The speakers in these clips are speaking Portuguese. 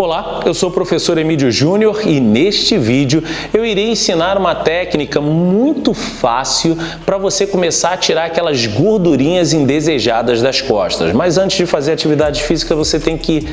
Olá, eu sou o professor Emílio Júnior e neste vídeo eu irei ensinar uma técnica muito fácil para você começar a tirar aquelas gordurinhas indesejadas das costas. Mas antes de fazer atividade física você tem que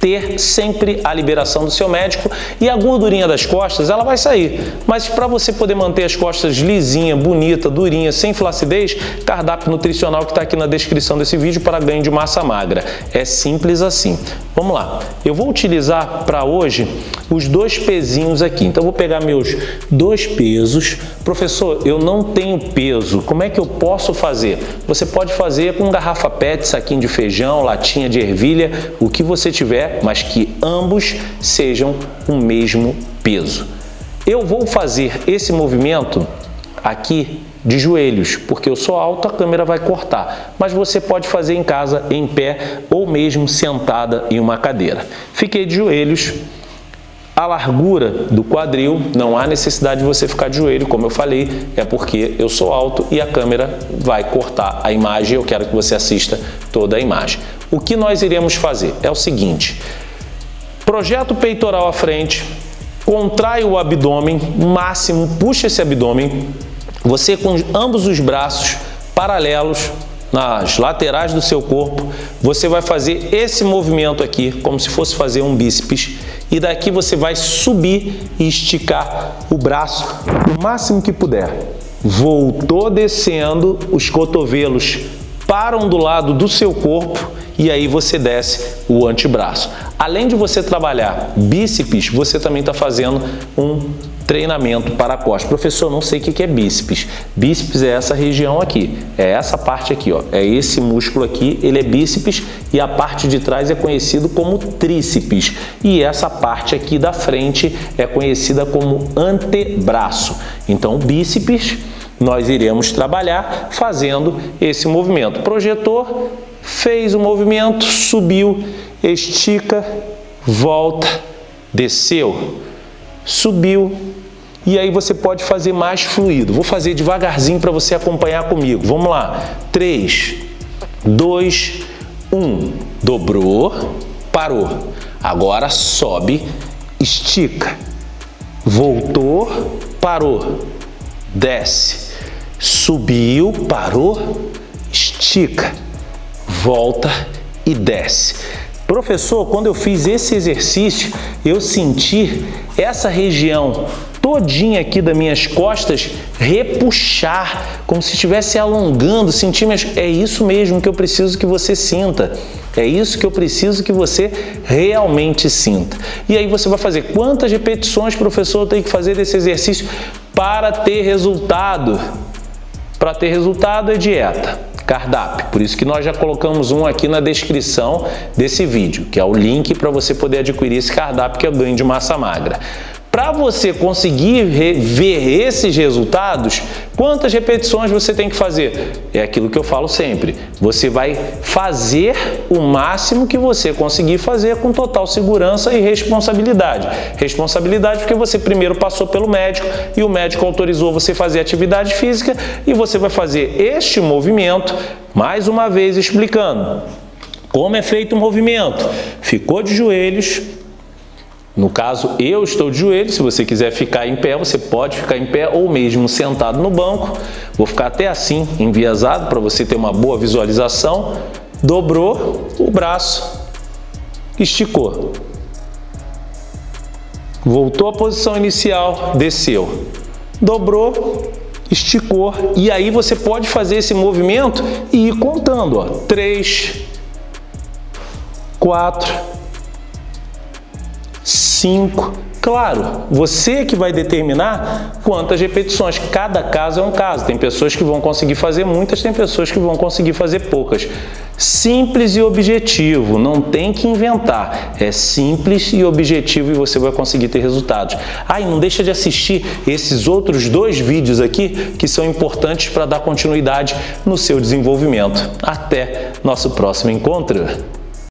ter sempre a liberação do seu médico e a gordurinha das costas ela vai sair. Mas para você poder manter as costas lisinha, bonita, durinha, sem flacidez, cardápio nutricional que está aqui na descrição desse vídeo para ganho de massa magra. É simples assim. Vamos lá. Eu vou utilizar para hoje os dois pezinhos aqui. Então, vou pegar meus dois pesos. Professor, eu não tenho peso. Como é que eu posso fazer? Você pode fazer com garrafa PET, saquinho de feijão, latinha de ervilha, o que você tiver mas que ambos sejam o mesmo peso. Eu vou fazer esse movimento aqui de joelhos, porque eu sou alto, a câmera vai cortar. Mas você pode fazer em casa, em pé ou mesmo sentada em uma cadeira. Fiquei de joelhos, a largura do quadril, não há necessidade de você ficar de joelho, como eu falei, é porque eu sou alto e a câmera vai cortar a imagem, eu quero que você assista toda a imagem. O que nós iremos fazer é o seguinte, projeta o peitoral à frente, contrai o abdômen, máximo, puxa esse abdômen, você com ambos os braços paralelos nas laterais do seu corpo, você vai fazer esse movimento aqui, como se fosse fazer um bíceps, e daqui você vai subir e esticar o braço o máximo que puder. Voltou descendo, os cotovelos param do lado do seu corpo e aí você desce o antebraço. Além de você trabalhar bíceps, você também está fazendo um treinamento para a costa. Professor, não sei o que é bíceps. Bíceps é essa região aqui, é essa parte aqui, ó. é esse músculo aqui, ele é bíceps e a parte de trás é conhecido como tríceps. E essa parte aqui da frente é conhecida como antebraço. Então, bíceps nós iremos trabalhar fazendo esse movimento. Projetor, fez o movimento, subiu, estica, volta, desceu, subiu, e aí você pode fazer mais fluido. Vou fazer devagarzinho para você acompanhar comigo. Vamos lá. 3, 2, 1. Dobrou, parou. Agora sobe, estica. Voltou, parou. Desce. Subiu, parou, estica volta e desce. Professor, quando eu fiz esse exercício, eu senti essa região todinha aqui das minhas costas repuxar, como se estivesse alongando, sentir minhas... É isso mesmo que eu preciso que você sinta. É isso que eu preciso que você realmente sinta. E aí você vai fazer quantas repetições, professor, tem que fazer desse exercício para ter resultado? Para ter resultado é dieta cardápio. Por isso que nós já colocamos um aqui na descrição desse vídeo, que é o link para você poder adquirir esse cardápio que é o ganho de massa magra. Para você conseguir ver esses resultados, quantas repetições você tem que fazer? É aquilo que eu falo sempre. Você vai fazer o máximo que você conseguir fazer com total segurança e responsabilidade. Responsabilidade porque você primeiro passou pelo médico e o médico autorizou você fazer atividade física e você vai fazer este movimento, mais uma vez explicando. Como é feito o movimento? Ficou de joelhos, no caso, eu estou de joelho, se você quiser ficar em pé, você pode ficar em pé ou mesmo sentado no banco. Vou ficar até assim, enviesado, para você ter uma boa visualização. Dobrou o braço, esticou. Voltou à posição inicial, desceu. Dobrou, esticou. E aí você pode fazer esse movimento e ir contando. Ó. Três, quatro, 5. Claro, você que vai determinar quantas repetições. Cada caso é um caso. Tem pessoas que vão conseguir fazer muitas, tem pessoas que vão conseguir fazer poucas. Simples e objetivo, não tem que inventar. É simples e objetivo e você vai conseguir ter resultados. Ah, e não deixa de assistir esses outros dois vídeos aqui que são importantes para dar continuidade no seu desenvolvimento. Até nosso próximo encontro!